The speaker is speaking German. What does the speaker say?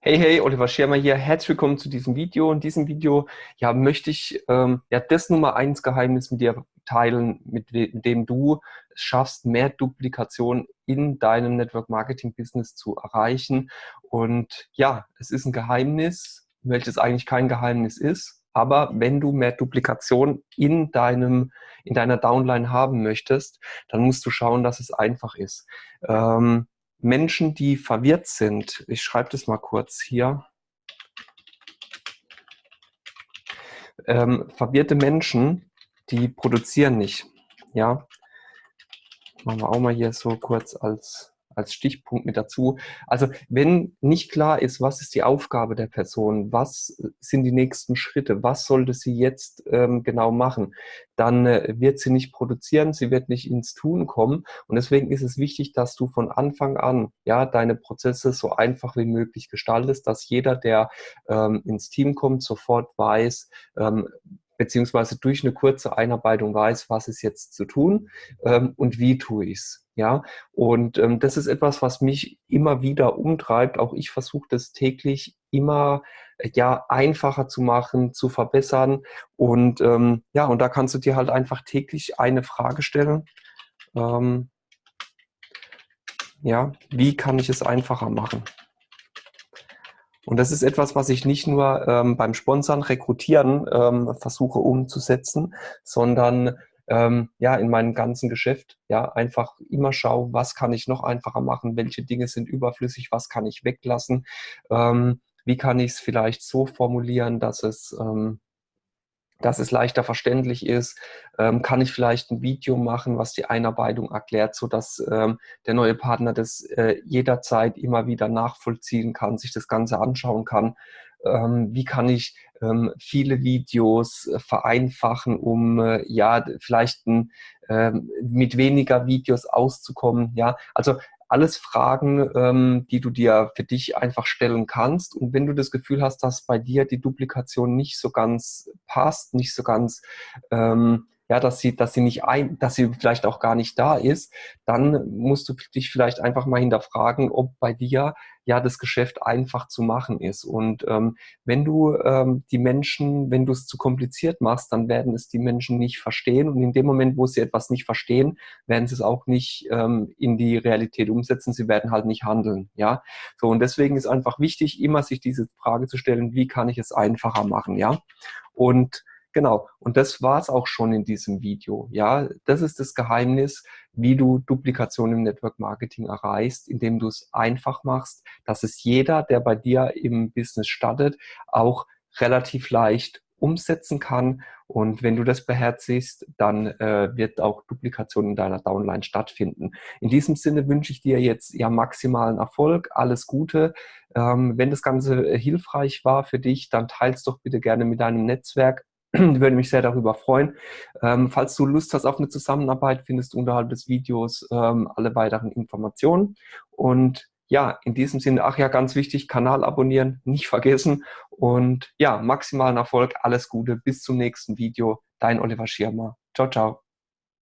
Hey, hey, Oliver Schirmer hier. Herzlich willkommen zu diesem Video. In diesem Video ja, möchte ich ähm, ja, das Nummer eins Geheimnis mit dir teilen, mit, mit dem du es schaffst, mehr Duplikation in deinem Network Marketing Business zu erreichen. Und ja, es ist ein Geheimnis, welches eigentlich kein Geheimnis ist. Aber wenn du mehr Duplikation in deinem, in deiner Downline haben möchtest, dann musst du schauen, dass es einfach ist. Ähm, Menschen, die verwirrt sind, ich schreibe das mal kurz hier, ähm, verwirrte Menschen, die produzieren nicht. Ja, machen wir auch mal hier so kurz als als Stichpunkt mit dazu. Also wenn nicht klar ist, was ist die Aufgabe der Person, was sind die nächsten Schritte, was sollte sie jetzt ähm, genau machen, dann äh, wird sie nicht produzieren, sie wird nicht ins Tun kommen. Und deswegen ist es wichtig, dass du von Anfang an ja deine Prozesse so einfach wie möglich gestaltest, dass jeder, der ähm, ins Team kommt, sofort weiß, ähm, beziehungsweise durch eine kurze Einarbeitung weiß, was ist jetzt zu tun ähm, und wie tue ich es. Ja, und ähm, das ist etwas, was mich immer wieder umtreibt. Auch ich versuche das täglich immer äh, ja einfacher zu machen, zu verbessern. Und ähm, ja, und da kannst du dir halt einfach täglich eine Frage stellen. Ähm, ja, wie kann ich es einfacher machen? Und das ist etwas, was ich nicht nur ähm, beim Sponsern, Rekrutieren ähm, versuche umzusetzen, sondern ähm, ja, in meinem ganzen Geschäft, ja, einfach immer schaue, was kann ich noch einfacher machen, welche Dinge sind überflüssig, was kann ich weglassen, ähm, wie kann ich es vielleicht so formulieren, dass es, ähm, dass es leichter verständlich ist, ähm, kann ich vielleicht ein Video machen, was die Einarbeitung erklärt, so dass ähm, der neue Partner das äh, jederzeit immer wieder nachvollziehen kann, sich das Ganze anschauen kann ähm, wie kann ich ähm, viele Videos äh, vereinfachen, um äh, ja vielleicht ein, ähm, mit weniger Videos auszukommen. Ja, also alles Fragen, ähm, die du dir für dich einfach stellen kannst. Und wenn du das Gefühl hast, dass bei dir die Duplikation nicht so ganz passt, nicht so ganz ähm, ja, dass sie, dass sie nicht ein, dass sie vielleicht auch gar nicht da ist, dann musst du dich vielleicht einfach mal hinterfragen, ob bei dir ja das Geschäft einfach zu machen ist. Und ähm, wenn du ähm, die Menschen, wenn du es zu kompliziert machst, dann werden es die Menschen nicht verstehen. Und in dem Moment, wo sie etwas nicht verstehen, werden sie es auch nicht ähm, in die Realität umsetzen. Sie werden halt nicht handeln. Ja, so und deswegen ist einfach wichtig, immer sich diese Frage zu stellen: Wie kann ich es einfacher machen? Ja, und Genau, und das war es auch schon in diesem Video. Ja, das ist das Geheimnis, wie du Duplikation im Network Marketing erreichst, indem du es einfach machst, dass es jeder, der bei dir im Business startet, auch relativ leicht umsetzen kann. Und wenn du das beherzigst, dann äh, wird auch Duplikation in deiner Downline stattfinden. In diesem Sinne wünsche ich dir jetzt ja maximalen Erfolg, alles Gute. Ähm, wenn das Ganze hilfreich war für dich, dann teils doch bitte gerne mit deinem Netzwerk würde mich sehr darüber freuen. Ähm, falls du Lust hast auf eine Zusammenarbeit, findest du unterhalb des Videos ähm, alle weiteren Informationen. Und ja, in diesem Sinne, ach ja, ganz wichtig, Kanal abonnieren, nicht vergessen. Und ja, maximalen Erfolg, alles Gute, bis zum nächsten Video. Dein Oliver Schirmer. Ciao, ciao.